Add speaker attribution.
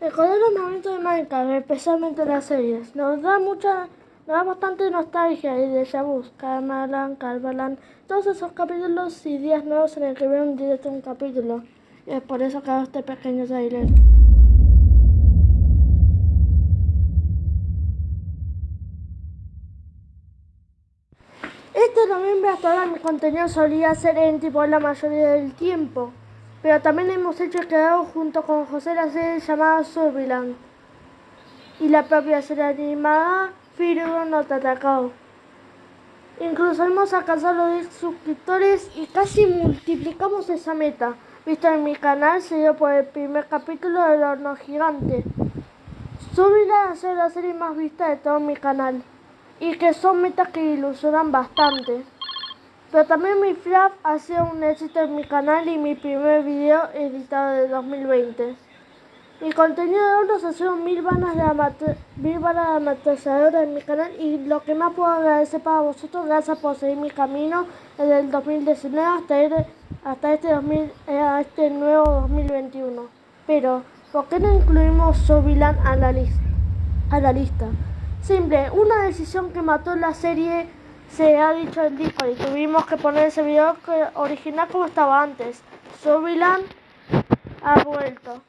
Speaker 1: Recordar los momentos de Minecraft, especialmente las series, nos da mucha, nos da bastante nostalgia y de vu. Carmalan, Carbalan, todos esos capítulos y días nuevos en el que veo un directo un capítulo. Y es por eso que hago este pequeño trailer. Este noviembre hasta ahora mi contenido solía ser en tipo la mayoría del tiempo. Pero también hemos hecho quedado junto con José la serie llamada Surveillance y la propia serie animada Firu no te atacado. Incluso hemos alcanzado los 10 suscriptores y casi multiplicamos esa meta. Visto en mi canal, se dio por el primer capítulo del horno gigante. Surveillance es la serie más vista de todo mi canal y que son metas que ilusionan bastante. Pero también mi flap ha sido un éxito en mi canal y mi primer video editado de 2020. Mi contenido de hornos ha sido mil balas de amateur, mil de en mi canal y lo que más puedo agradecer para vosotros, gracias por seguir mi camino desde el 2019 hasta, este, hasta este, 2000, eh, este nuevo 2021. Pero, ¿por qué no incluimos Sovilan a la, a la lista? Simple, una decisión que mató la serie se ha dicho en Discord y tuvimos que poner ese video original como estaba antes. Surveillance ha vuelto.